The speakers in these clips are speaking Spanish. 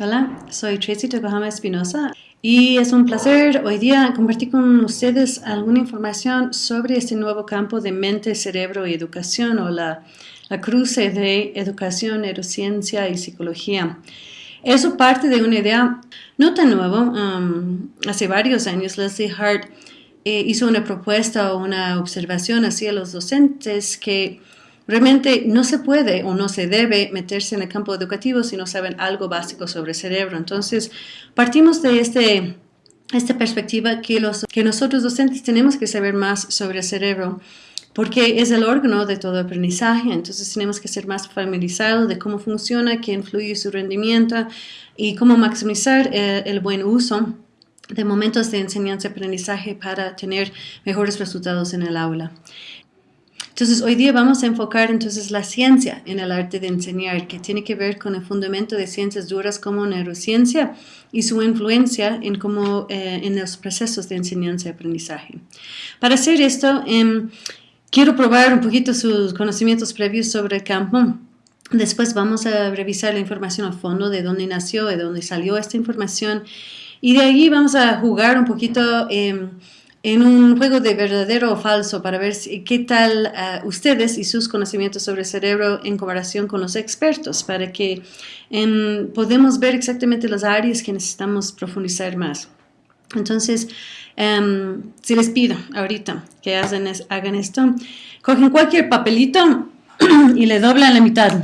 Hola, soy Tracy Tokohama Espinosa y es un placer hoy día compartir con ustedes alguna información sobre este nuevo campo de mente, cerebro y educación o la, cruce de educación, neurociencia y psicología. Eso parte de una idea no tan nueva. Um, hace varios años Leslie Hart eh, hizo una propuesta o una observación hacia los docentes que Realmente no se puede o no se debe meterse en el campo educativo si no saben algo básico sobre el cerebro. Entonces, partimos de este, esta perspectiva que, los, que nosotros docentes tenemos que saber más sobre el cerebro porque es el órgano de todo aprendizaje, entonces tenemos que ser más familiarizados de cómo funciona, qué influye su rendimiento y cómo maximizar el, el buen uso de momentos de enseñanza-aprendizaje para tener mejores resultados en el aula. Entonces, hoy día vamos a enfocar entonces la ciencia en el arte de enseñar, que tiene que ver con el fundamento de ciencias duras como neurociencia y su influencia en, cómo, eh, en los procesos de enseñanza y aprendizaje. Para hacer esto, em, quiero probar un poquito sus conocimientos previos sobre el campo. Después vamos a revisar la información a fondo de dónde nació, de dónde salió esta información. Y de ahí vamos a jugar un poquito... Eh, en un juego de verdadero o falso para ver qué tal uh, ustedes y sus conocimientos sobre el cerebro en comparación con los expertos, para que um, podamos ver exactamente las áreas que necesitamos profundizar más. Entonces, um, si les pido ahorita que hacen hagan esto, cogen cualquier papelito y le doblan la mitad.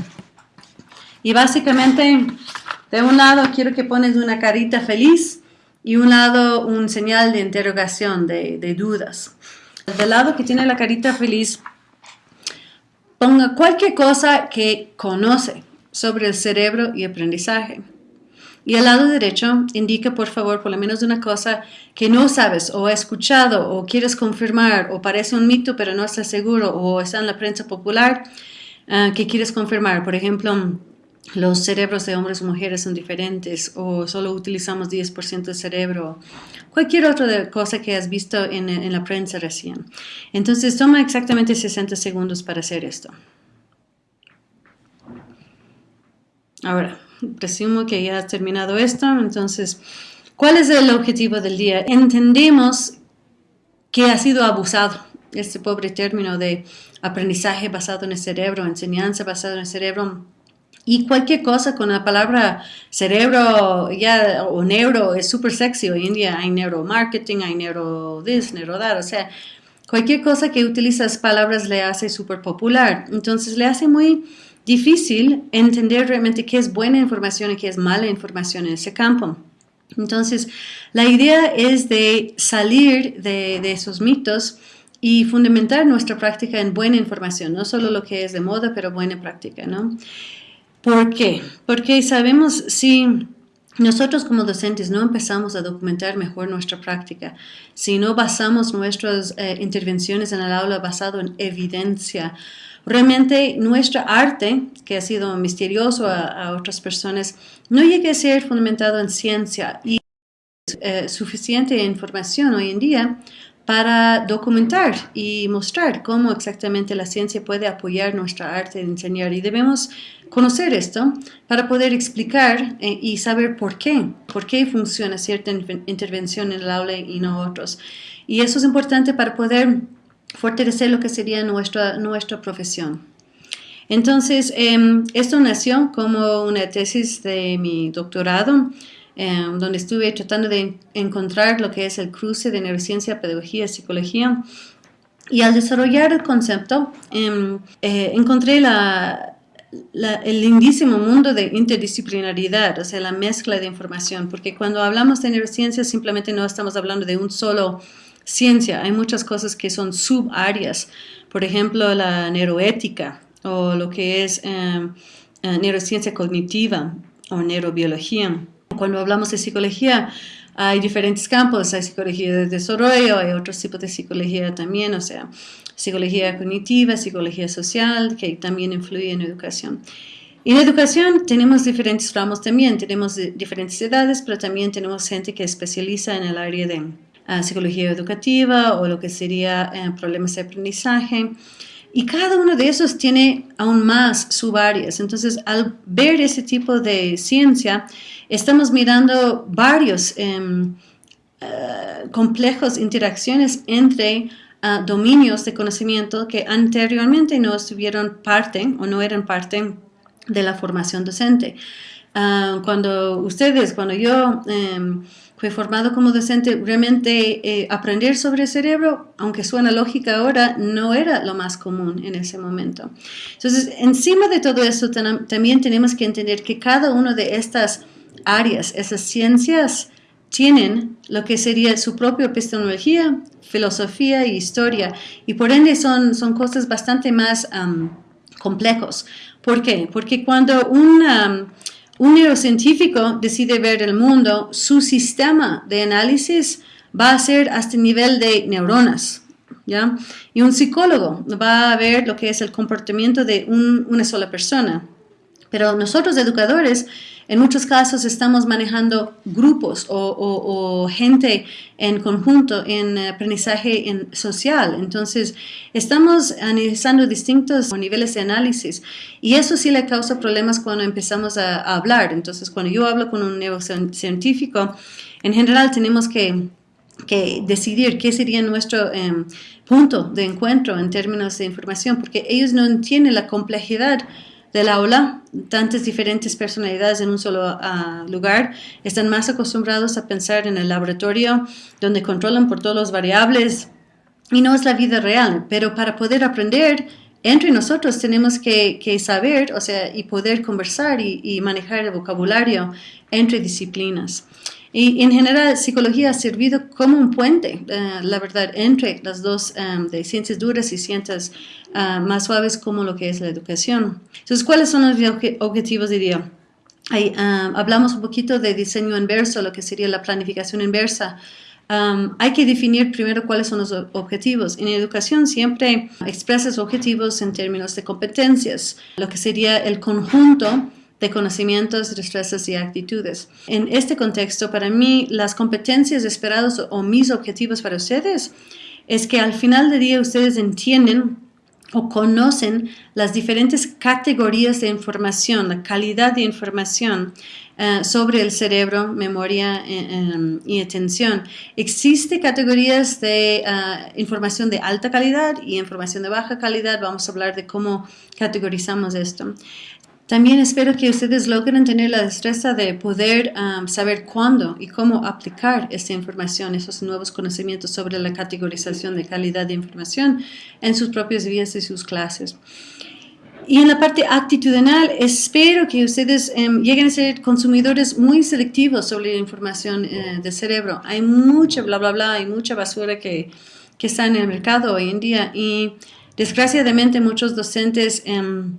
Y básicamente, de un lado quiero que pones una carita feliz, y un lado un señal de interrogación, de, dudas. Del lado que tiene la carita feliz, ponga cualquier cosa que conoce sobre el cerebro y aprendizaje. Y al lado derecho indica por favor por lo menos una cosa que no sabes o has escuchado o quieres confirmar o parece un mito pero no estás seguro o está en la prensa popular uh, que quieres confirmar. Por ejemplo, los cerebros de hombres y mujeres son diferentes o solo utilizamos 10% del cerebro, cualquier otra cosa que has visto en, en, la prensa recién. Entonces toma exactamente 60 segundos para hacer esto. Ahora, presumo que ya has terminado esto, entonces, ¿cuál es el objetivo del día? Entendemos que ha sido abusado este pobre término de aprendizaje basado en el cerebro, enseñanza basada en el cerebro, y cualquier cosa con la palabra cerebro ya, o neuro es súper sexy. Hoy en día hay neuromarketing, hay neuro this, neuro that. O sea, cualquier cosa que utilizas palabras le hace súper popular. Entonces le hace muy difícil entender realmente qué es buena información y qué es mala información en ese campo. Entonces, la idea es de salir de, de esos mitos y fundamentar nuestra práctica en buena información, no solo lo que es de moda, pero buena práctica, ¿no? ¿Por qué? Porque sabemos si nosotros como docentes no empezamos a documentar mejor nuestra práctica, si no basamos nuestras eh, intervenciones en el aula basado en evidencia, realmente nuestra arte, que ha sido misterioso a, otras personas, no llega a ser fundamentado en ciencia y eh, suficiente información hoy en día para documentar y mostrar cómo exactamente la ciencia puede apoyar nuestra arte de enseñar. Y debemos conocer esto para poder explicar eh, y saber por qué, por qué funciona cierta intervención en el aula y no otros. Y eso es importante para poder fortalecer lo que sería nuestra, nuestra profesión. Entonces, em, esto nació como una tesis de mi doctorado Em, donde estuve tratando de encontrar lo que es el cruce de neurociencia, pedagogía psicología. Y al desarrollar el concepto, em, eh, encontré la, el lindísimo mundo de interdisciplinaridad, o sea, la mezcla de información, porque cuando hablamos de neurociencia simplemente no estamos hablando de un solo ciencia, hay muchas cosas que son subáreas, por ejemplo, la neuroética o lo que es em, eh, neurociencia cognitiva o neurobiología. Cuando hablamos de psicología, hay diferentes campos, hay psicología de desarrollo, hay otros tipos de psicología también, o sea, psicología cognitiva, psicología social, que también influye en educación. En educación tenemos diferentes ramos también, tenemos diferentes edades, pero también tenemos gente que especializa en el área de ah, psicología educativa o lo que sería eh, problemas de aprendizaje. Y cada uno de esos tiene aún más subáreas. Entonces, al ver ese tipo de ciencia, estamos mirando varios eh, complejos interacciones entre ah, dominios de conocimiento que anteriormente no estuvieron parte o no eran parte de la formación docente. Ah, cuando ustedes, cuando yo em, fui formado como docente, realmente eh, aprender sobre el cerebro, aunque suena lógica ahora, no era lo más común en ese momento. Entonces, encima de todo eso, también tenemos que entender que cada una de estas áreas, esas ciencias, tienen lo que sería su propia epistemología, filosofía y historia, y por ende son, son cosas bastante más complejos. ¿Por qué? Porque cuando un un neurocientífico decide ver el mundo, su sistema de análisis va a ser hasta el nivel de neuronas. ¿ya? Y un psicólogo va a ver lo que es el comportamiento de una sola persona. Pero nosotros educadores en muchos casos estamos manejando grupos o, gente en conjunto en aprendizaje en social. Entonces, estamos analizando distintos niveles de análisis y eso sí le causa problemas cuando empezamos a, hablar. Entonces, cuando yo hablo con un neurocientífico, en general tenemos que decidir qué sería nuestro em, punto de encuentro en términos de información, porque ellos no entienden la complejidad del aula, tantas diferentes personalidades en un solo ah, lugar, están más acostumbrados a pensar en el laboratorio, donde controlan por todas las variables, y no es la vida real. Pero para poder aprender, entre nosotros tenemos que, saber, o sea, y poder conversar y manejar el vocabulario entre disciplinas. Y en general, psicología ha servido como un puente, eh, la verdad, entre las dos em, de ciencias duras y ciencias ah, más suaves como lo que es la educación. Entonces, ¿cuáles son los objetivos de día? Hablamos un poquito de diseño inverso, lo que sería la planificación inversa. hay que definir primero cuáles son los objetivos. En educación siempre expresas objetivos en términos de competencias, lo que sería el conjunto de conocimientos, destrezas y actitudes. En este contexto, para mí, las competencias esperadas o mis objetivos para ustedes es que al final del día ustedes entienden o conocen las diferentes categorías de información, la calidad de información eh, sobre el cerebro, memoria eh, em, y atención. Existen categorías de eh, información de alta calidad y información de baja calidad. Vamos a hablar de cómo categorizamos esto. También espero que ustedes logren tener la destreza de poder saber cuándo y cómo aplicar esta información, esos nuevos conocimientos sobre la categorización de calidad de información en sus propias vidas y sus clases. Y en la parte actitudinal, espero que ustedes um, lleguen a ser consumidores muy selectivos sobre la información uh, del cerebro. Hay mucha bla, bla, bla, hay mucha basura que, que está en el mercado hoy en día y desgraciadamente muchos docentes... Um,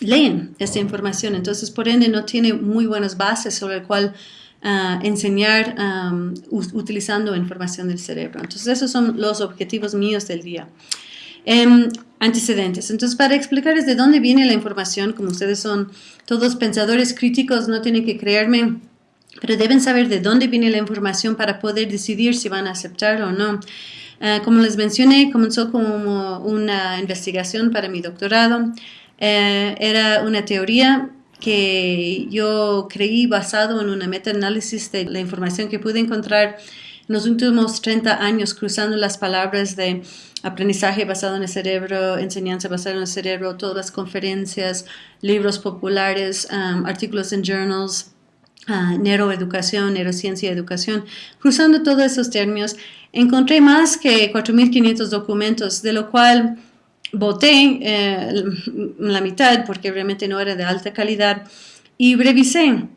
leen esta información. Entonces, por ende, no tiene muy buenas bases sobre el cual ah, enseñar utilizando información del cerebro. Entonces, esos son los objetivos míos del día. Em, antecedentes. Entonces, para explicarles de dónde viene la información, como ustedes son todos pensadores críticos, no tienen que creerme, pero deben saber de dónde viene la información para poder decidir si van a aceptar o no. Ah, como les mencioné, comenzó como una investigación para mi doctorado. Eh, era una teoría que yo creí basado en una meta-análisis de la información que pude encontrar en los últimos 30 años cruzando las palabras de aprendizaje basado en el cerebro, enseñanza basada en el cerebro, todas las conferencias, libros populares, um, artículos en journals, uh, neuroeducación, neurociencia y educación. Cruzando todos esos términos, encontré más que 4.500 documentos, de lo cual voté eh, la mitad porque realmente no era de alta calidad y revisé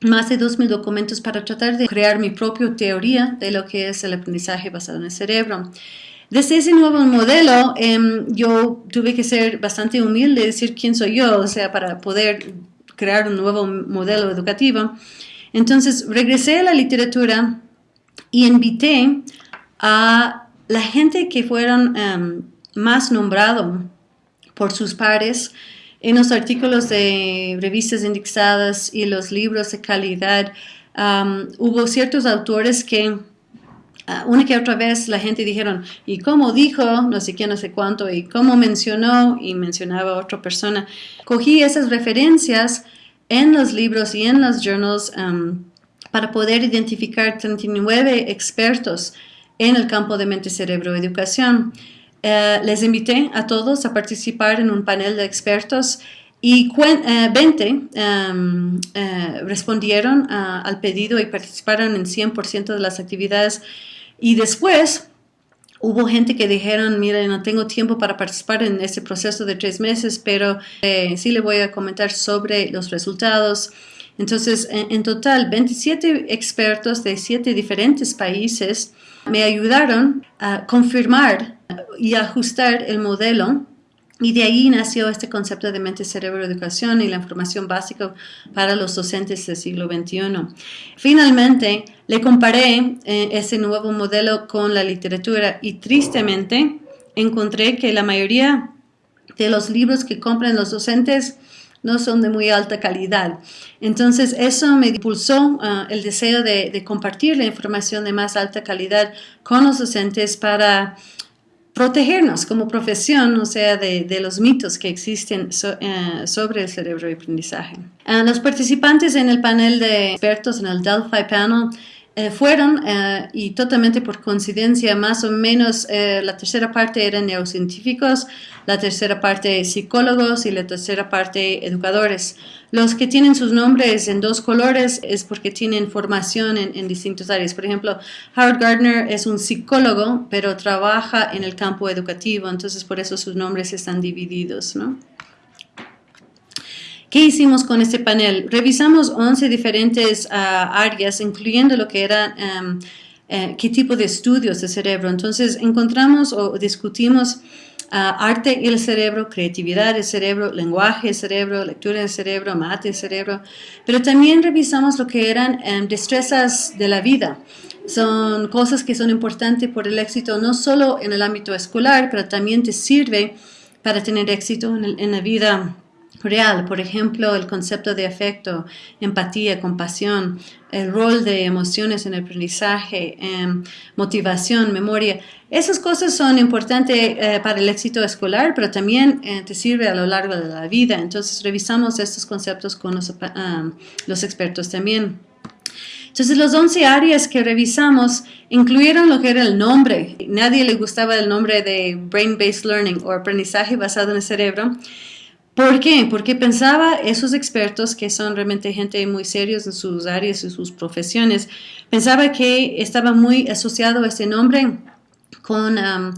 más de 2.000 documentos para tratar de crear mi propia teoría de lo que es el aprendizaje basado en el cerebro. Desde ese nuevo modelo, em, yo tuve que ser bastante humilde, decir quién soy yo, o sea, para poder crear un nuevo modelo educativo. Entonces, regresé a la literatura y invité a la gente que fueron em, más nombrado por sus pares en los artículos de revistas indexadas y los libros de calidad. hubo ciertos autores que Ah, una que otra vez la gente dijeron, ¿y cómo dijo? No sé quién, no sé cuánto, y cómo mencionó, y mencionaba a otra persona. Cogí esas referencias en los libros y en los journals um, para poder identificar 39 expertos en el campo de mente, cerebro, educación. Eh, les invité a todos a participar en un panel de expertos y 20 eh, um, eh, respondieron al pedido y participaron en 100% de las actividades y después hubo gente que dijeron, mire, no tengo tiempo para participar en este proceso de tres meses, pero eh, sí le voy a comentar sobre los resultados. Entonces, en, total, 27 expertos de siete diferentes países me ayudaron a confirmar y ajustar el modelo y de ahí nació este concepto de mente, cerebro, educación y la información básica para los docentes del siglo XXI. Finalmente, le comparé eh, ese nuevo modelo con la literatura y tristemente encontré que la mayoría de los libros que compran los docentes no son de muy alta calidad. Entonces, eso me impulsó ah, el deseo de, compartir la información de más alta calidad con los docentes para protegernos como profesión, o sea, de, los mitos que existen eh, sobre el cerebro y aprendizaje. Ah, los participantes en el panel de expertos, en el Delphi Panel, eh, fueron, eh, y totalmente por coincidencia, más o menos eh, la tercera parte eran neurocientíficos, la tercera parte psicólogos y la tercera parte educadores. Los que tienen sus nombres en dos colores es porque tienen formación en, en distintas áreas. Por ejemplo, Howard Gardner es un psicólogo, pero trabaja en el campo educativo, entonces por eso sus nombres están divididos, ¿no? ¿Qué hicimos con este panel? Revisamos 11 diferentes ah, áreas, incluyendo lo que era eh, qué tipo de estudios de cerebro. Entonces, encontramos o discutimos ah, arte y el cerebro, creatividad del cerebro, lenguaje del cerebro, lectura del cerebro, mate del cerebro, pero también revisamos lo que eran em, destrezas de la vida. Son cosas que son importantes por el éxito no solo en el ámbito escolar, pero también te sirve para tener éxito en, en la vida real, por ejemplo, el concepto de afecto, empatía, compasión, el rol de emociones en el aprendizaje, em, motivación, memoria. Esas cosas son importantes eh, para el éxito escolar, pero también eh, te sirve a lo largo de la vida. Entonces, revisamos estos conceptos con los, ah, los expertos también. Entonces, las 11 áreas que revisamos incluyeron lo que era el nombre. Nadie le gustaba el nombre de Brain-Based Learning o aprendizaje basado en el cerebro. ¿Por qué? Porque pensaba esos expertos, que son realmente gente muy serios en sus áreas y sus profesiones, pensaba que estaba muy asociado este nombre con um,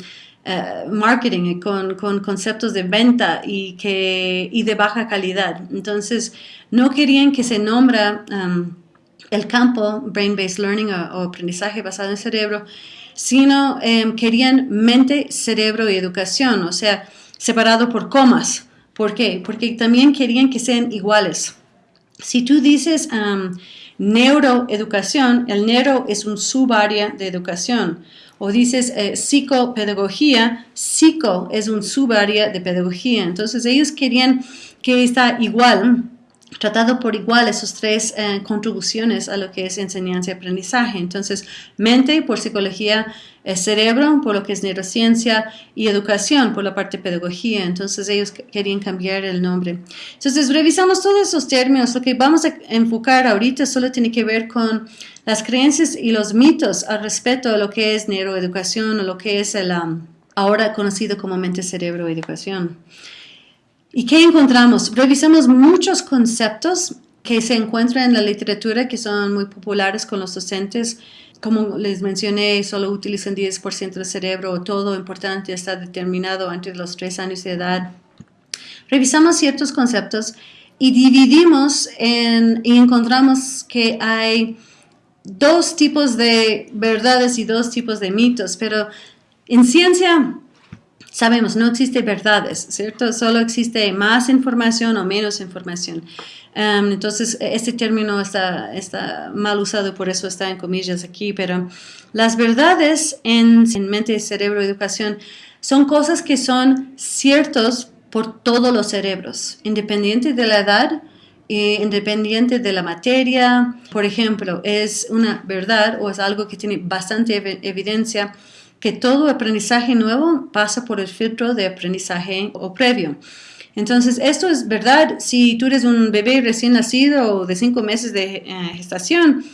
uh, marketing, con, con, conceptos de venta y, que, y de baja calidad. Entonces, no querían que se nombra um, el campo Brain-Based Learning o, aprendizaje basado en cerebro, sino um, querían mente, cerebro y educación, o sea, separado por comas. ¿Por qué? Porque también querían que sean iguales. Si tú dices neuroeducación, el neuro es un subárea de educación. O dices eh, psicopedagogía, psico es un subárea de pedagogía. Entonces ellos querían que está igual tratado por igual esas tres eh, contribuciones a lo que es enseñanza y aprendizaje. Entonces, mente por psicología, eh, cerebro por lo que es neurociencia y educación por la parte pedagogía. Entonces, ellos querían cambiar el nombre. Entonces, revisamos todos esos términos. Lo que vamos a enfocar ahorita solo tiene que ver con las creencias y los mitos al respecto a lo que es neuroeducación o lo que es el um, ahora conocido como mente, cerebro, educación. ¿Y qué encontramos? Revisamos muchos conceptos que se encuentran en la literatura que son muy populares con los docentes. Como les mencioné, solo utilizan 10% del cerebro, todo importante está determinado antes de los 3 años de edad. Revisamos ciertos conceptos y dividimos en, y encontramos que hay dos tipos de verdades y dos tipos de mitos, pero en ciencia sabemos, no existe verdades, ¿cierto? Solo existe más información o menos información. Um, entonces, este término está, mal usado, por eso está en comillas aquí, pero las verdades en, en mente, cerebro, educación son cosas que son ciertos por todos los cerebros, independiente de la edad eh, independiente de la materia. Por ejemplo, es una verdad o es algo que tiene bastante evidencia que todo aprendizaje nuevo pasa por el filtro de aprendizaje o previo. Entonces, esto es verdad si tú eres un bebé recién nacido o de cinco meses de eh, gestación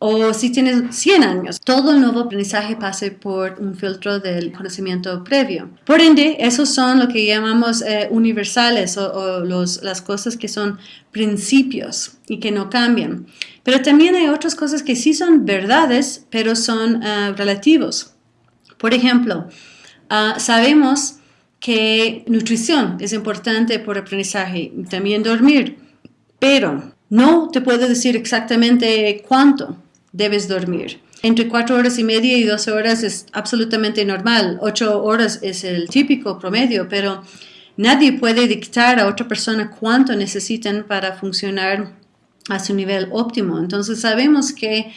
o si tienes 100 años. Todo el nuevo aprendizaje pasa por un filtro del conocimiento previo. Por ende, esos son lo que llamamos eh, universales o, las cosas que son principios y que no cambian. Pero también hay otras cosas que sí son verdades, pero son eh, relativos. Por ejemplo, ah, sabemos que nutrición es importante por aprendizaje, también dormir, pero no te puedo decir exactamente cuánto debes dormir. Entre cuatro horas y media y 12 horas es absolutamente normal. Ocho horas es el típico promedio, pero nadie puede dictar a otra persona cuánto necesitan para funcionar a su nivel óptimo. Entonces sabemos que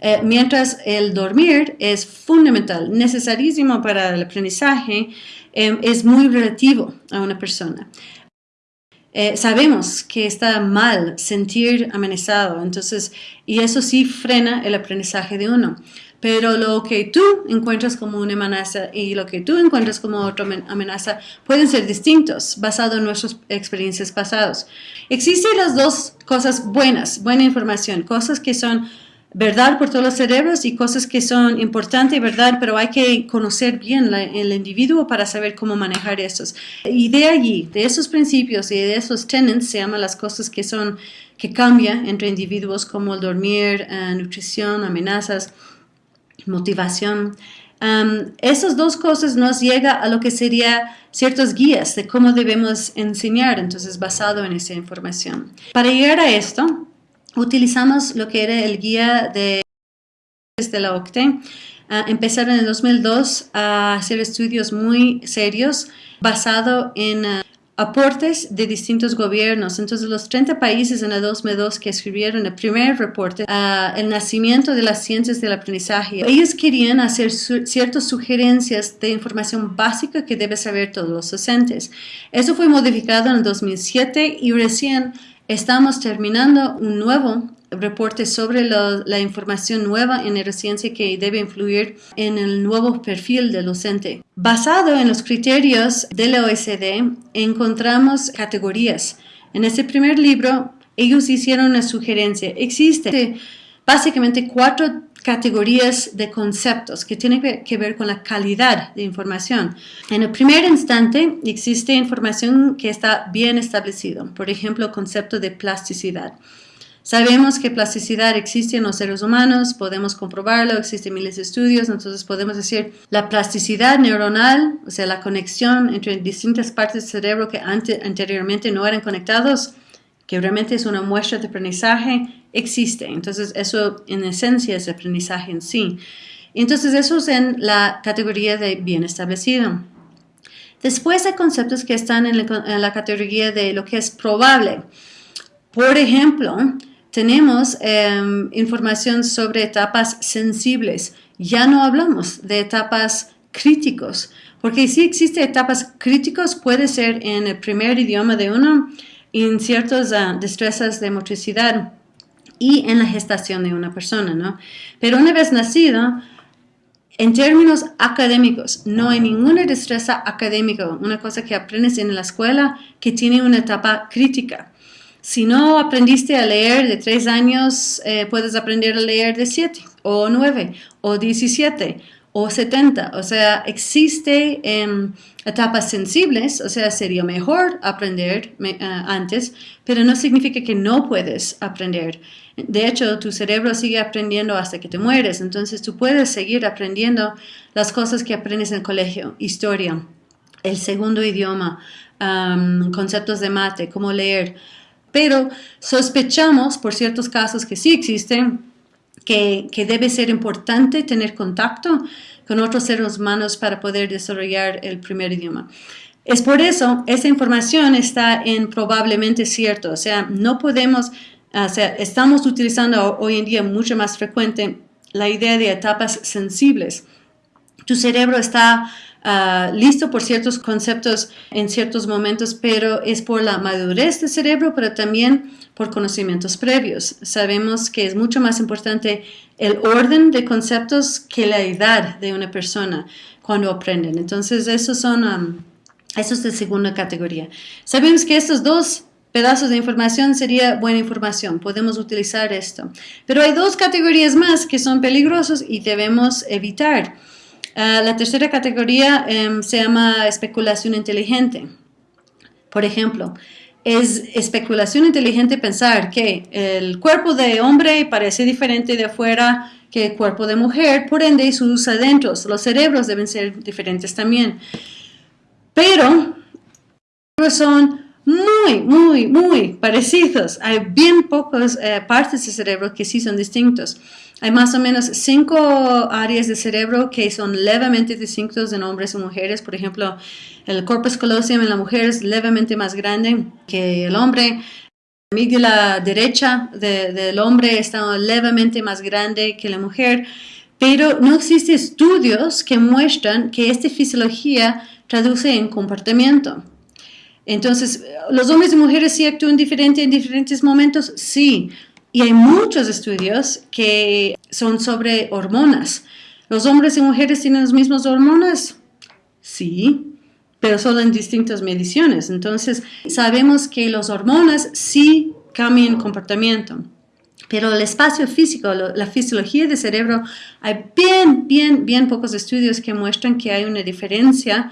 eh, mientras el dormir es fundamental, necesarísimo para el aprendizaje, em, es muy relativo a una persona. Eh, sabemos que está mal sentir amenazado, entonces, y eso sí frena el aprendizaje de uno. Pero lo que tú encuentras como una amenaza y lo que tú encuentras como otra amenaza pueden ser distintos, basado en nuestras experiencias pasadas. Existen las dos cosas buenas, buena información, cosas que son verdad por todos los cerebros y cosas que son importantes, verdad, pero hay que conocer bien el individuo para saber cómo manejar esos. Y de allí, de esos principios y de esos tenets, se llaman las cosas que son, que cambian entre individuos como el dormir, eh, nutrición, amenazas, motivación. Um, esas dos cosas nos llega a lo que sería ciertos guías de cómo debemos enseñar, entonces basado en esa información. Para llegar a esto, utilizamos lo que era el guía de, de la OCTE. Ah, empezaron en el 2002 a hacer estudios muy serios basado en ah, aportes de distintos gobiernos. Entonces, los 30 países en el 2002 que escribieron el primer reporte, uh, el nacimiento de las ciencias del aprendizaje, ellos querían hacer ciertas sugerencias de información básica que deben saber todos los docentes. Eso fue modificado en el 2007 y recién Estamos terminando un nuevo reporte sobre la información nueva en neurociencia que debe influir en el nuevo perfil del docente. Basado en los criterios de la OECD, encontramos categorías. En ese primer libro, ellos hicieron una sugerencia. Existe básicamente cuatro categorías de conceptos que tienen que ver con la calidad de información. En el primer instante existe información que está bien establecido, por ejemplo, el concepto de plasticidad. Sabemos que plasticidad existe en los seres humanos, podemos comprobarlo, existen miles de estudios, entonces podemos decir la plasticidad neuronal, o sea, la conexión entre distintas partes del cerebro que anteriormente no eran conectados, que realmente es una muestra de aprendizaje, existe. Entonces, eso en esencia es aprendizaje en sí. Entonces, eso es en la categoría de bien establecido. Después hay conceptos que están en la, categoría de lo que es probable. Por ejemplo, tenemos em, información sobre etapas sensibles. Ya no hablamos de etapas críticos, porque si existe etapas críticos, puede ser en el primer idioma de uno, en ciertas uh, destrezas de motricidad y en la gestación de una persona, ¿no? Pero una vez nacido, en términos académicos, no hay ninguna destreza académica, una cosa que aprendes en la escuela que tiene una etapa crítica. Si no aprendiste a leer de tres años, eh, puedes aprender a leer de siete, o nueve, o diecisiete, o 70. O sea, existe em, etapas sensibles, o sea, sería mejor aprender eh, antes, pero no significa que no puedes aprender. De hecho, tu cerebro sigue aprendiendo hasta que te mueres, entonces tú puedes seguir aprendiendo las cosas que aprendes en el colegio, historia, el segundo idioma, conceptos de mate, cómo leer. Pero sospechamos, por ciertos casos que sí existen, que, debe ser importante tener contacto con otros seres humanos para poder desarrollar el primer idioma. Es por eso, esa información está en probablemente cierto, o sea, no podemos, o sea, estamos utilizando hoy en día mucho más frecuente la idea de etapas sensibles. Tu cerebro está ah, listo por ciertos conceptos en ciertos momentos, pero es por la madurez del cerebro, pero también por conocimientos previos. Sabemos que es mucho más importante el orden de conceptos que la edad de una persona cuando aprenden. Entonces, esos son, um, eso es de segunda categoría. Sabemos que estos dos pedazos de información sería buena información, podemos utilizar esto. Pero hay dos categorías más que son peligrosos y debemos evitar. Ah, la tercera categoría em, se llama especulación inteligente. Por ejemplo, es especulación inteligente pensar que el cuerpo de hombre parece diferente de afuera que el cuerpo de mujer, por ende sus adentros, los cerebros deben ser diferentes también. Pero son muy, muy, muy parecidos. Hay bien pocas eh, partes del cerebro que sí son distintos. Hay más o menos cinco áreas del cerebro que son levemente distintos en hombres y mujeres. Por ejemplo, el corpus callosum en la mujer es levemente más grande que el hombre. La amígdala derecha del hombre está levemente más grande que la mujer. Pero no existen estudios que muestran que esta fisiología traduce en comportamiento. Entonces, ¿los hombres y mujeres sí actúan diferente en diferentes momentos? Sí. Y hay muchos estudios que son sobre hormonas. ¿Los hombres y mujeres tienen las mismas hormonas? Sí, pero solo en distintas mediciones. Entonces, sabemos que las hormonas sí cambian comportamiento. Pero el espacio físico, la fisiología del cerebro, hay bien, bien, bien pocos estudios que muestran que hay una diferencia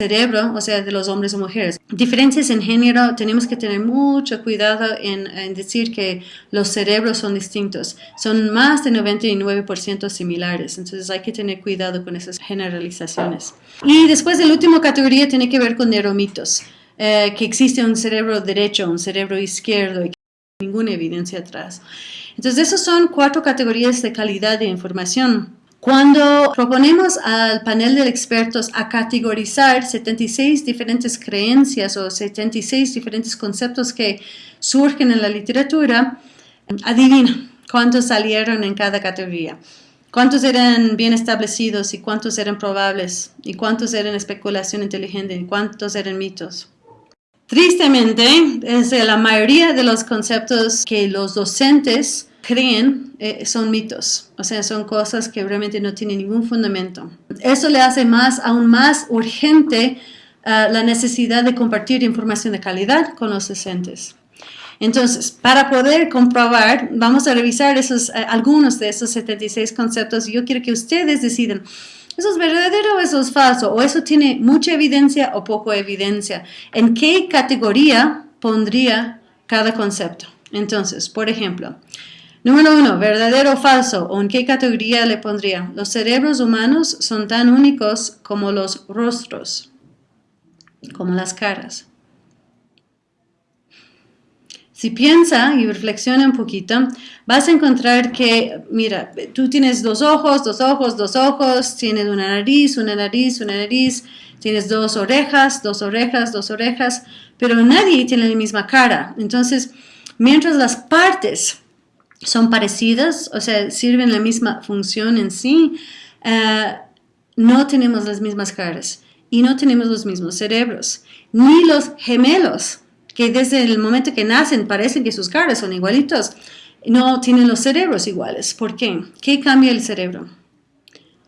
cerebro, o sea, de los hombres o mujeres. Diferencias en género, tenemos que tener mucho cuidado en, decir que los cerebros son distintos. Son más de 99% similares, entonces hay que tener cuidado con esas generalizaciones. Y después, la última categoría tiene que ver con neuromitos, eh, que existe un cerebro derecho, un cerebro izquierdo y que no hay ninguna evidencia atrás. Entonces, esas son cuatro categorías de calidad de información cuando proponemos al panel de expertos a categorizar 76 diferentes creencias o 76 diferentes conceptos que surgen en la literatura, adivina cuántos salieron en cada categoría. ¿Cuántos eran bien establecidos y cuántos eran probables? ¿Y cuántos eran especulación inteligente y cuántos eran mitos? Tristemente, es la mayoría de los conceptos que los docentes creen eh, son mitos, o sea, son cosas que realmente no tienen ningún fundamento. Eso le hace más, aún más urgente ah, la necesidad de compartir información de calidad con los docentes. Entonces, para poder comprobar, vamos a revisar esos, eh, algunos de esos 76 conceptos yo quiero que ustedes decidan, ¿eso es verdadero o eso es falso? ¿O eso tiene mucha evidencia o poco evidencia? ¿En qué categoría pondría cada concepto? Entonces, por ejemplo, Número uno, verdadero o falso, o en qué categoría le pondría. Los cerebros humanos son tan únicos como los rostros, como las caras. Si piensa y reflexiona un poquito, vas a encontrar que, mira, tú tienes dos ojos, dos ojos, dos ojos, tienes una nariz, una nariz, una nariz, tienes dos orejas, dos orejas, dos orejas, pero nadie tiene la misma cara. Entonces, mientras las partes son parecidas, o sea, sirven la misma función en sí, eh, no tenemos las mismas caras y no tenemos los mismos cerebros, ni los gemelos, que desde el momento que nacen parecen que sus caras son igualitos, no tienen los cerebros iguales. ¿Por qué? ¿Qué cambia el cerebro?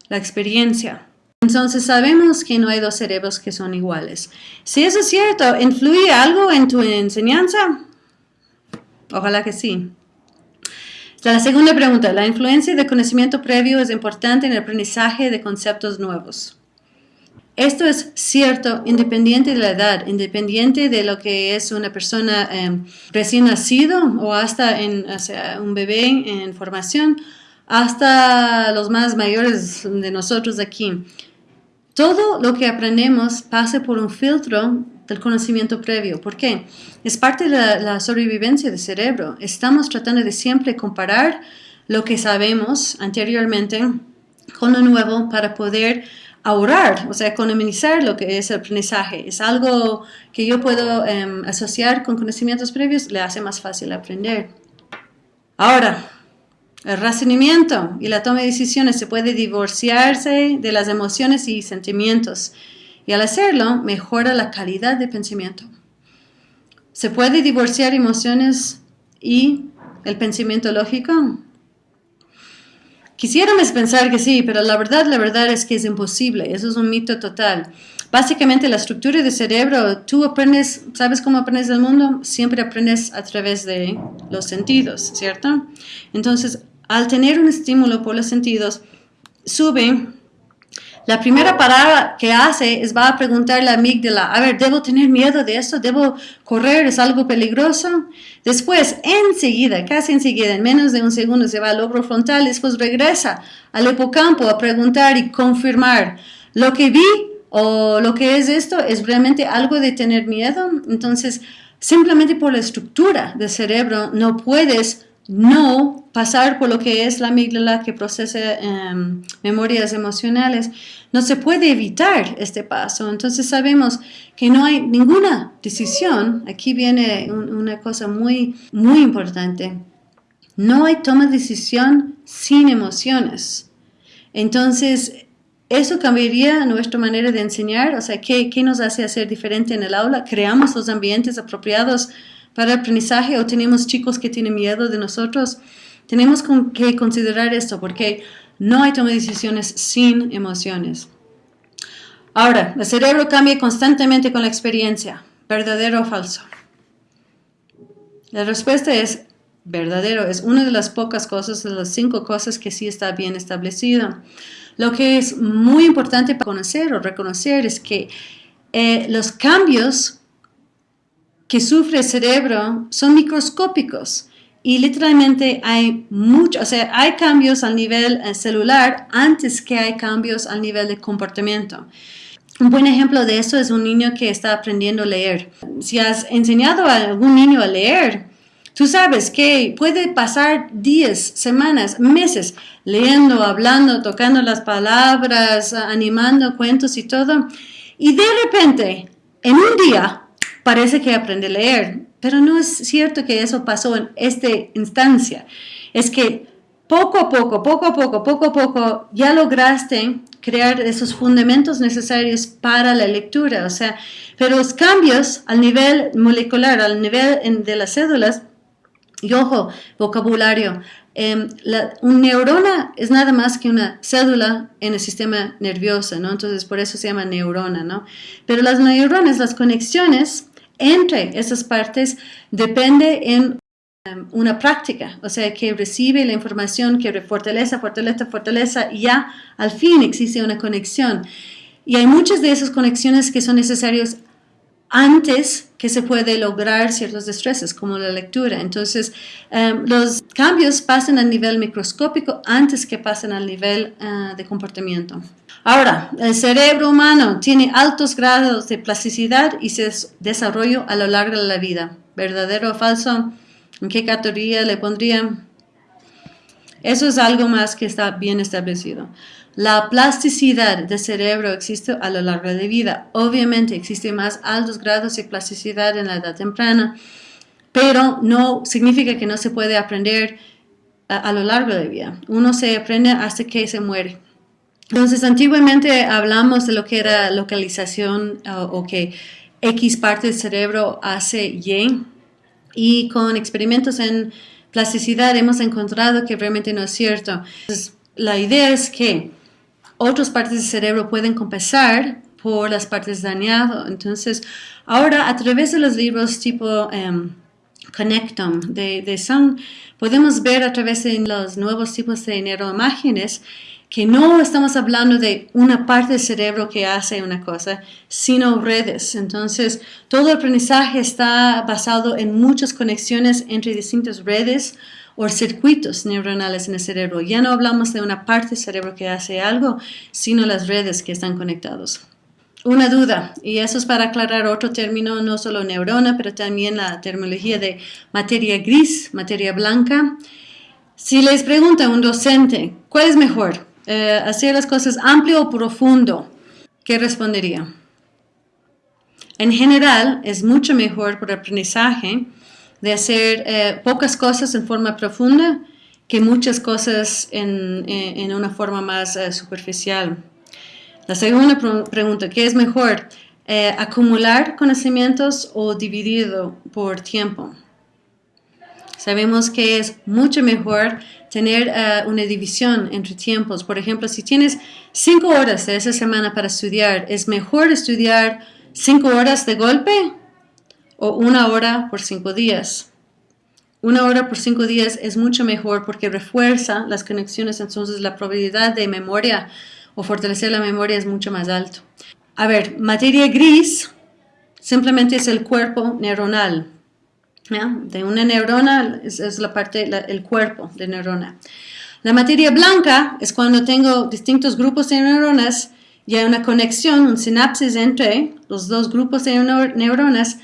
La experiencia. Entonces sabemos que no hay dos cerebros que son iguales. Si eso es cierto, ¿influye algo en tu enseñanza? Ojalá que sí. La segunda pregunta, la influencia de conocimiento previo es importante en el aprendizaje de conceptos nuevos. Esto es cierto independiente de la edad, independiente de lo que es una persona em, recién nacido o hasta un bebé en formación, hasta los más mayores de nosotros aquí. Todo lo que aprendemos pasa por un filtro del conocimiento previo. ¿Por qué? Es parte de la, sobrevivencia del cerebro. Estamos tratando de siempre comparar lo que sabemos anteriormente con lo nuevo para poder ahorrar, o sea, economizar lo que es el aprendizaje. Es algo que yo puedo em, asociar con conocimientos previos, le hace más fácil aprender. Ahora, El razonamiento y la toma de decisiones se puede divorciarse de las emociones y sentimientos y al hacerlo mejora la calidad de pensamiento. ¿Se puede divorciar emociones y el pensamiento lógico? Quisiéramos pensar que sí, pero la verdad, la verdad es que es imposible. Eso es un mito total. Básicamente la estructura del cerebro, tú aprendes, ¿sabes cómo aprendes el mundo? Siempre aprendes a través de los sentidos, ¿cierto? Entonces, al tener un estímulo por los sentidos, sube la primera parada que hace es va a preguntarle a la amígdala, a ver, ¿debo tener miedo de esto? ¿Debo correr? ¿Es algo peligroso? Después, enseguida, casi enseguida, en menos de un segundo, se va al lóbulo frontal, después regresa al hipocampo a preguntar y confirmar, ¿lo que vi o lo que es esto es realmente algo de tener miedo? Entonces, simplemente por la estructura del cerebro no puedes no pasar por lo que es la amígdala que procesa em, memorias emocionales, no se puede evitar este paso. Entonces sabemos que no hay ninguna decisión, aquí viene una cosa muy, muy importante, no hay toma de decisión sin emociones. Entonces, eso cambiaría nuestra manera de enseñar, o sea, ¿qué, qué nos hace hacer diferente en el aula? Creamos los ambientes apropiados para el aprendizaje o tenemos chicos que tienen miedo de nosotros. Tenemos que considerar esto porque no hay toma de decisiones sin emociones. Ahora, el cerebro cambia constantemente con la experiencia. ¿Verdadero o falso? La respuesta es verdadero. Es una de las pocas cosas, de las cinco cosas que sí está bien establecido. Lo que es muy importante para conocer o reconocer es que eh, los cambios que sufre el cerebro son microscópicos y literalmente hay mucho, o sea, hay cambios al nivel eh, celular antes que hay cambios al nivel de comportamiento. Un buen ejemplo de eso es un niño que está aprendiendo a leer. Si has enseñado a algún niño a leer, tú sabes que puede pasar días, semanas, meses leyendo, hablando, tocando las palabras, animando cuentos y todo. Y de repente, en un día, parece que aprende a leer, pero no es cierto que eso pasó en esta instancia. Es que poco a poco, poco a poco, poco a poco, ya lograste crear esos fundamentos necesarios para la lectura. O sea, pero los cambios al nivel molecular, al nivel de las cédulas, y ojo, vocabulario, eh, un neurona es nada más que una cédula en el sistema nervioso, ¿no? Entonces, por eso se llama neurona, ¿no? Pero las neuronas, las conexiones, entre esas partes depende en um, una práctica, o sea, que recibe la información, que fortaleza, fortaleza, fortaleza, y ya al fin existe una conexión. Y hay muchas de esas conexiones que son necesarias antes que se puede lograr ciertos estreses, como la lectura. Entonces, um, los cambios pasan a nivel microscópico antes que pasen al nivel uh, de comportamiento. Ahora, el cerebro humano tiene altos grados de plasticidad y se desarrollo a lo largo de la vida. ¿Verdadero o falso? ¿En qué categoría le pondrían? Eso es algo más que está bien establecido. La plasticidad del cerebro existe a lo largo de la vida. Obviamente existen más altos grados de plasticidad en la edad temprana, pero no significa que no se puede aprender a, a lo largo de la vida. Uno se aprende hasta que se muere. Entonces, antiguamente hablamos de lo que era localización o, que X parte del cerebro hace Y y con experimentos en plasticidad hemos encontrado que realmente no es cierto. la idea es que otras partes del cerebro pueden compensar por las partes dañadas. Entonces, ahora a través de los libros tipo um, Connectum de, de Sun, podemos ver a través de los nuevos tipos de neuroimágenes que no estamos hablando de una parte del cerebro que hace una cosa, sino redes. Entonces, todo el aprendizaje está basado en muchas conexiones entre distintas redes o circuitos neuronales en el cerebro. Ya no hablamos de una parte del cerebro que hace algo, sino las redes que están conectados. Una duda, y eso es para aclarar otro término, no solo neurona, pero también la terminología de materia gris, materia blanca. Si les pregunta un docente, ¿cuál es mejor? Eh, hacer las cosas amplio o profundo, ¿qué respondería? En general, es mucho mejor por aprendizaje de hacer eh, pocas cosas en forma profunda que muchas cosas en, una forma más eh, superficial. La segunda pregunta, ¿qué es mejor? ¿Acumular conocimientos o dividido por tiempo? Sabemos que es mucho mejor tener eh, una división entre tiempos. Por ejemplo, si tienes cinco horas de esa semana para estudiar, ¿es mejor estudiar cinco horas de golpe o una hora por cinco días? Una hora por cinco días es mucho mejor porque refuerza las conexiones, entonces la probabilidad de memoria o fortalecer la memoria es mucho más alto. A ver, materia gris simplemente es el cuerpo neuronal. De una neurona es, la parte, el cuerpo de neurona. La materia blanca es cuando tengo distintos grupos de neuronas y hay una conexión, un sinapsis entre los dos grupos de neuronas.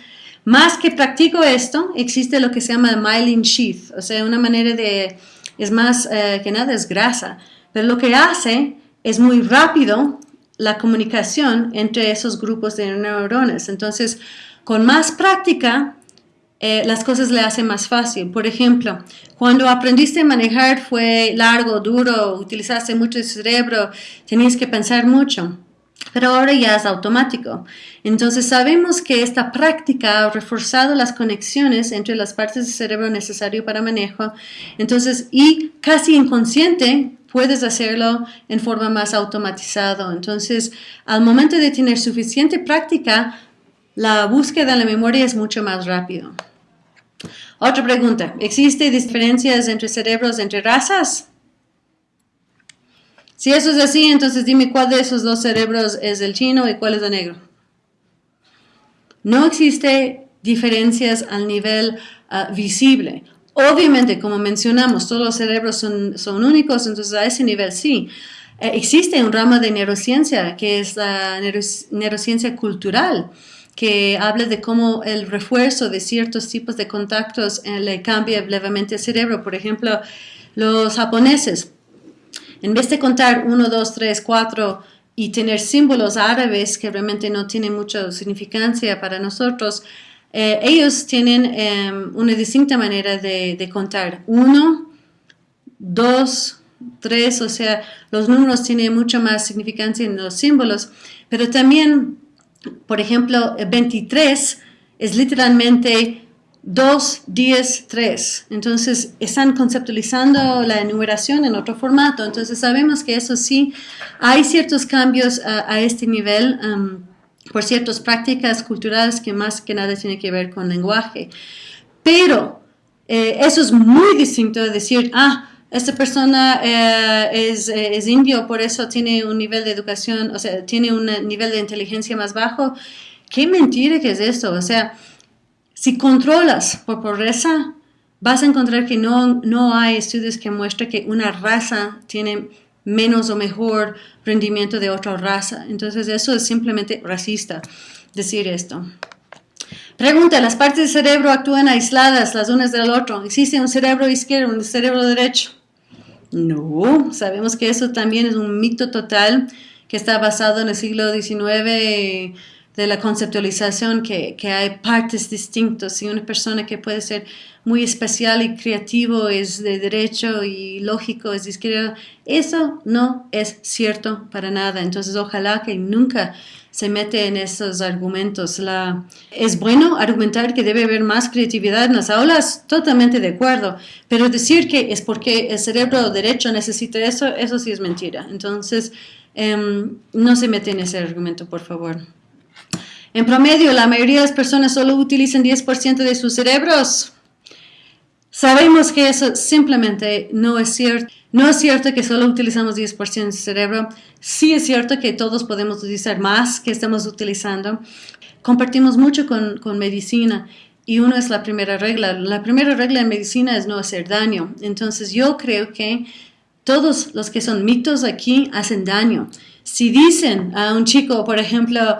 Más que practico esto, existe lo que se llama myelin sheath, o sea, una manera de, es más eh, que nada, es grasa, pero lo que hace es muy rápido la comunicación entre esos grupos de neuronas. Entonces, con más práctica, eh, las cosas le hacen más fácil. Por ejemplo, cuando aprendiste a manejar fue largo, duro, utilizaste mucho el cerebro, tenías que pensar mucho, pero ahora ya es automático. Entonces sabemos que esta práctica ha reforzado las conexiones entre las partes del cerebro necesario para manejo. Entonces, y casi inconsciente, puedes hacerlo en forma más automatizada. Entonces, al momento de tener suficiente práctica, la búsqueda de la memoria es mucho más rápido. Otra pregunta, ¿existen diferencias entre cerebros entre razas? Si eso es así, entonces dime cuál de esos dos cerebros es el chino y cuál es el negro. No existe diferencias al nivel ah, visible. Obviamente, como mencionamos, todos los cerebros son, son únicos, entonces a ese nivel sí. Eh, existe un ramo de neurociencia que es la neurociencia cultural que habla de cómo el refuerzo de ciertos tipos de contactos eh, le cambia levemente el cerebro. Por ejemplo, los japoneses, en vez de contar 1, 2, 3, 4 y tener símbolos árabes que realmente no tienen mucha significancia para nosotros, eh, ellos tienen em, una distinta manera de, de contar. 1, 2, 3, o sea, los números tienen mucho más significancia en los símbolos, pero también por ejemplo, 23 es literalmente 2, 10, 3. Entonces, están conceptualizando la enumeración en otro formato. Entonces, sabemos que eso sí, hay ciertos cambios a, este nivel por ciertas prácticas culturales que más que nada tiene que ver con lenguaje. Pero eh, eso es muy distinto de decir, ah, esta persona eh, es, eh, es, indio, por eso tiene un nivel de educación, o sea, tiene un nivel de inteligencia más bajo. Qué mentira que es esto. O sea, si controlas por pobreza, vas a encontrar que no, no hay estudios que muestren que una raza tiene menos o mejor rendimiento de otra raza. Entonces, eso es simplemente racista decir esto. Pregunta, ¿las partes del cerebro actúan aisladas las unas del otro? ¿Existe un cerebro izquierdo, un cerebro derecho? No, sabemos que eso también es un mito total que está basado en el siglo XIX de la conceptualización que, que, hay partes distintas y una persona que puede ser muy especial y creativo es de derecho y lógico es de izquierda. Eso no es cierto para nada. Entonces ojalá que nunca se mete en esos argumentos. Es bueno argumentar que debe haber más creatividad en las aulas, totalmente de acuerdo, pero decir que es porque el cerebro derecho necesita eso, eso sí es mentira. Entonces, em, no se mete en ese argumento, por favor. En promedio, la mayoría de las personas solo utilizan 10% de sus cerebros. Sabemos que eso simplemente no es cierto. No es cierto que solo utilizamos 10% del cerebro. Sí es cierto que todos podemos utilizar más que estamos utilizando. Compartimos mucho con, con medicina y una es la primera regla. La primera regla en medicina es no hacer daño. Entonces yo creo que todos los que son mitos aquí hacen daño. Si dicen a un chico, por ejemplo,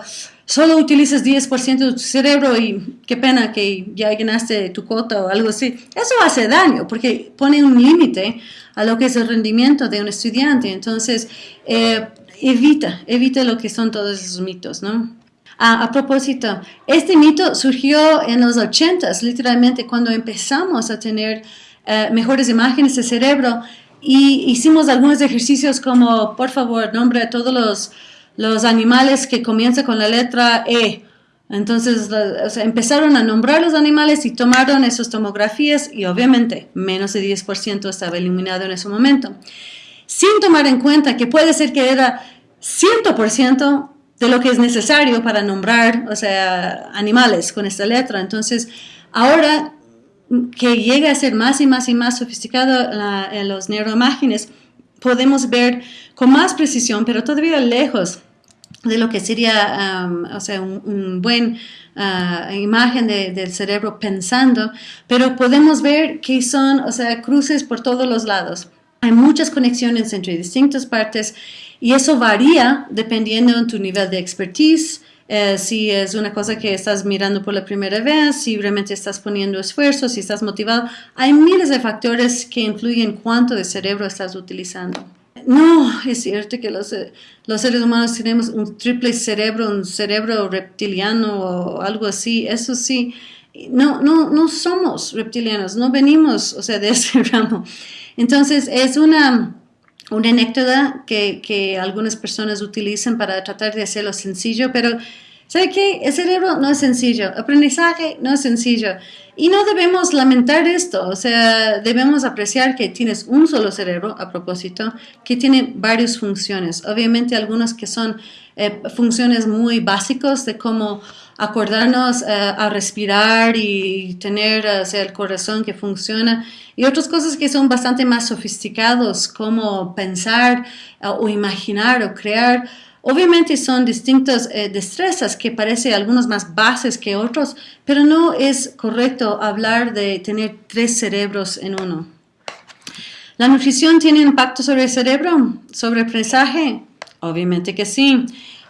solo utilizas 10% de tu cerebro y qué pena que ya llenaste tu cuota o algo así, eso hace daño porque pone un límite a lo que es el rendimiento de un estudiante. Entonces, eh, evita, evita lo que son todos esos mitos, ¿no? Ah, a propósito, este mito surgió en los 80 literalmente cuando empezamos a tener eh, mejores imágenes de cerebro y hicimos algunos ejercicios como, por favor, nombre a todos los, los animales que comienzan con la letra E. Entonces empezaron a nombrar los animales y tomaron esas tomografías y obviamente menos de 10% estaba eliminado en ese momento. Sin tomar en cuenta que puede ser que era 100% de lo que es necesario para nombrar, o sea, animales con esta letra. Entonces, ahora que llega a ser más y más y más sofisticado en los neuroimágenes, podemos ver con más precisión, pero todavía lejos de lo que sería um, o sea, un, buen uh, imagen del cerebro pensando, pero podemos ver que son o sea, cruces por todos los lados. Hay muchas conexiones entre distintas partes y eso varía dependiendo de tu nivel de expertise, eh, si es una cosa que estás mirando por la primera vez, si realmente estás poniendo esfuerzo, si estás motivado. Hay miles de factores que influyen cuánto de cerebro estás utilizando. No, es cierto que los, eh, los seres humanos tenemos un triple cerebro, un cerebro reptiliano o algo así. Eso sí, no, no, no somos reptilianos, no venimos, o sea, de ese ramo. Entonces, es una, una anécdota que, que algunas personas utilizan para tratar de hacerlo sencillo, pero ¿sabe qué? El cerebro no es sencillo, aprendizaje no es sencillo. Y no debemos lamentar esto, o sea, debemos apreciar que tienes un solo cerebro, a propósito, que tiene varias funciones. Obviamente algunas que son eh, funciones muy básicas de cómo acordarnos eh, a respirar y tener el corazón que funciona y otras cosas que son bastante más sofisticados como pensar eh, o imaginar o crear Obviamente son distintas eh, destrezas que parecen algunos más bases que otros, pero no es correcto hablar de tener tres cerebros en uno. ¿La nutrición tiene impacto sobre el cerebro? ¿Sobre el aprendizaje? Obviamente que sí.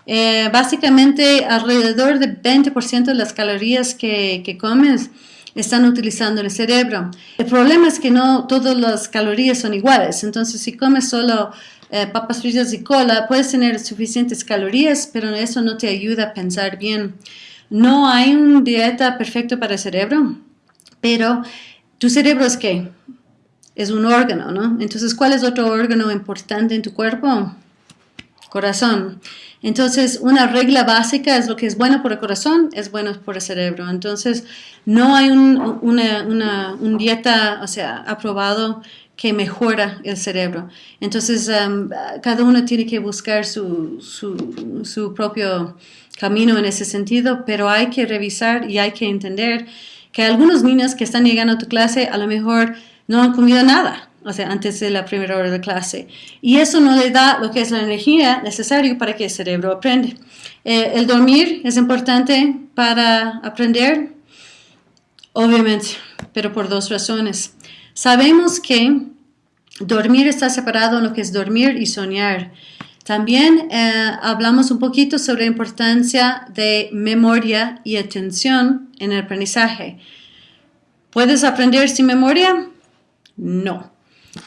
Eh, básicamente alrededor del 20% de las calorías que, que comes están utilizando el cerebro. El problema es que no todas las calorías son iguales, entonces si comes solo eh, papas fritas y cola, puedes tener suficientes calorías, pero eso no te ayuda a pensar bien. No hay una dieta perfecta para el cerebro, pero tu cerebro es qué? Es un órgano, ¿no? Entonces, ¿cuál es otro órgano importante en tu cuerpo? Corazón. Entonces, una regla básica es lo que es bueno por el corazón, es bueno por el cerebro. Entonces, no hay un, una, una, un dieta, o sea, aprobado que mejora el cerebro. Entonces, um, cada uno tiene que buscar su, su, propio camino en ese sentido, pero hay que revisar y hay que entender que algunos niños que están llegando a tu clase a lo mejor no han comido nada, o sea, antes de la primera hora de clase. Y eso no le da lo que es la energía necesaria para que el cerebro aprenda. Eh, el dormir es importante para aprender, obviamente, pero por dos razones. Sabemos que dormir está separado en lo que es dormir y soñar. También eh, hablamos un poquito sobre la importancia de memoria y atención en el aprendizaje. ¿Puedes aprender sin memoria? No.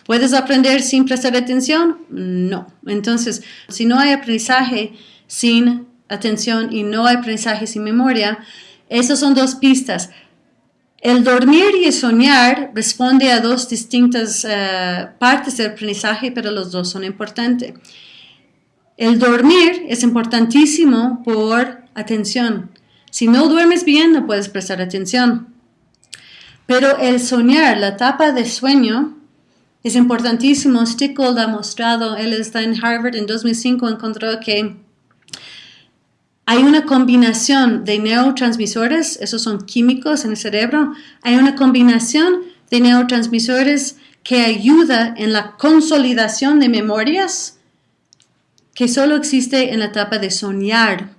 ¿Puedes aprender sin prestar atención? No. Entonces, si no hay aprendizaje sin atención y no hay aprendizaje sin memoria, esas son dos pistas. El dormir y soñar responde a dos distintas eh, partes del aprendizaje, pero los dos son importantes. El dormir es importantísimo por atención. Si no duermes bien, no puedes prestar atención. Pero el soñar, la etapa de sueño, es importantísimo. Stickgold ha mostrado, él está en Harvard en 2005, encontró que hay una combinación de neurotransmisores, esos son químicos en el cerebro, hay una combinación de neurotransmisores que ayuda en la consolidación de memorias que solo existe en la etapa de soñar.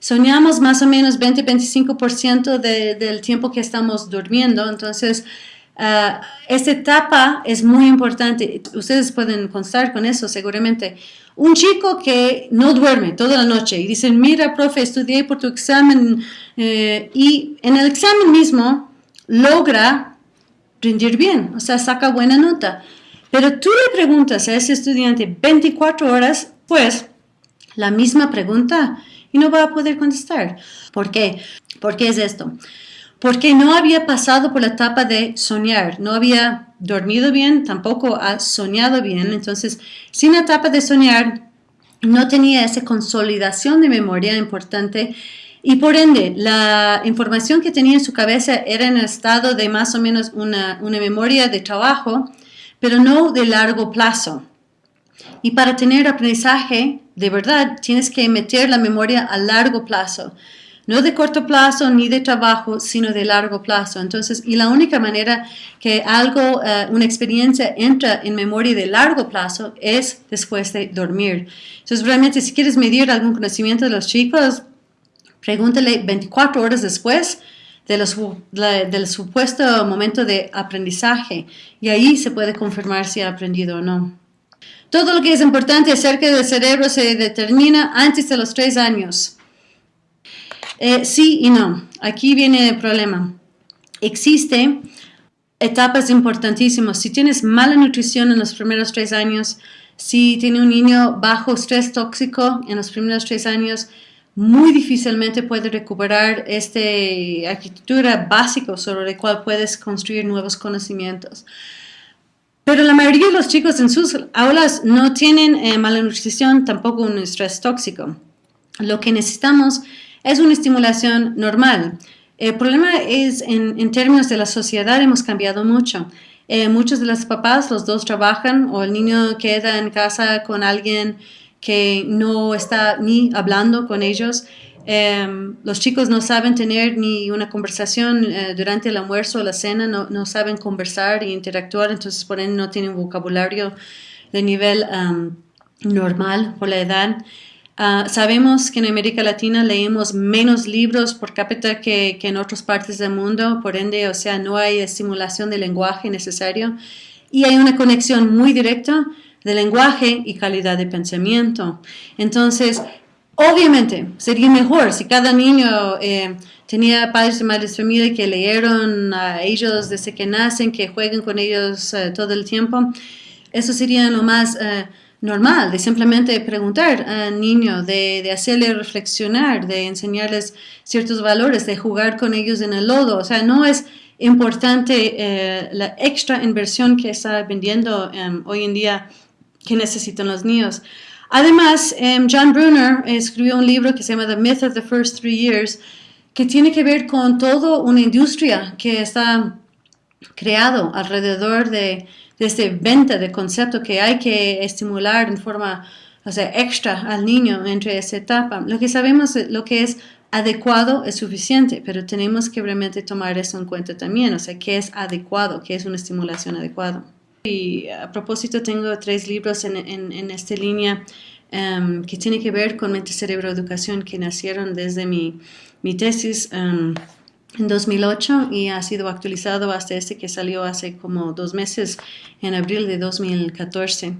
Soñamos más o menos 20-25% del tiempo que estamos durmiendo, entonces uh, esta etapa es muy importante. Ustedes pueden constar con eso seguramente. Un chico que no duerme toda la noche y dicen, mira, profe, estudié por tu examen eh, y en el examen mismo logra rendir bien, o sea, saca buena nota. Pero tú le preguntas a ese estudiante 24 horas, pues la misma pregunta y no va a poder contestar. ¿Por qué? ¿Por qué es esto? Porque no había pasado por la etapa de soñar, no había dormido bien, tampoco ha soñado bien, entonces sin la etapa de soñar no tenía esa consolidación de memoria importante y por ende la información que tenía en su cabeza era en el estado de más o menos una, una memoria de trabajo, pero no de largo plazo. Y para tener aprendizaje de verdad, tienes que meter la memoria a largo plazo no de corto plazo ni de trabajo, sino de largo plazo. Entonces, y la única manera que algo, eh, una experiencia entra en memoria de largo plazo es después de dormir. Entonces, realmente, si quieres medir algún conocimiento de los chicos, pregúntale 24 horas después del supuesto momento de aprendizaje y ahí se puede confirmar si ha aprendido o no. Todo lo que es importante acerca del cerebro se determina antes de los tres años. Eh, sí y no. Aquí viene el problema. Existe etapas importantísimas. Si tienes mala nutrición en los primeros tres años, si tiene un niño bajo estrés tóxico en los primeros tres años, muy difícilmente puede recuperar esta arquitectura básica sobre la cual puedes construir nuevos conocimientos. Pero la mayoría de los chicos en sus aulas no tienen eh, mala nutrición, tampoco un estrés tóxico. Lo que necesitamos es una estimulación normal. El problema es, en, términos de la sociedad, hemos cambiado mucho. Eh, muchos de los papás, los dos trabajan o el niño queda en casa con alguien que no está ni hablando con ellos. Em, los chicos no saben tener ni una conversación eh, durante el almuerzo o la cena, no, no, saben conversar e interactuar, entonces por ende no tienen vocabulario de nivel normal por la edad. Ah, sabemos que en América Latina leemos menos libros por cápita que, en otras partes del mundo, por ende, o sea, no hay estimulación del lenguaje necesario y hay una conexión muy directa de lenguaje y calidad de pensamiento. Entonces, obviamente, sería mejor si cada niño eh, tenía padres y madres de familia que leyeron a ellos desde que nacen, que jueguen con ellos eh, todo el tiempo. Eso sería lo más... Eh, normal, de simplemente preguntar al niño, de, de, hacerle reflexionar, de enseñarles ciertos valores, de jugar con ellos en el lodo. O sea, no es importante eh, la extra inversión que está vendiendo em, hoy en día que necesitan los niños. Además, em, John Brunner escribió un libro que se llama The Myth of the First Three Years, que tiene que ver con toda una industria que está creado alrededor de desde venta de concepto que hay que estimular en forma o sea, extra al niño entre esa etapa. Lo que sabemos, lo que es adecuado es suficiente, pero tenemos que realmente tomar eso en cuenta también, o sea, qué es adecuado, qué es una estimulación adecuada. Y a propósito, tengo tres libros en, en, esta línea um, que tienen que ver con mente-cerebro educación que nacieron desde mi, mi tesis. Um, en 2008 y ha sido actualizado hasta este que salió hace como dos meses, en abril de 2014.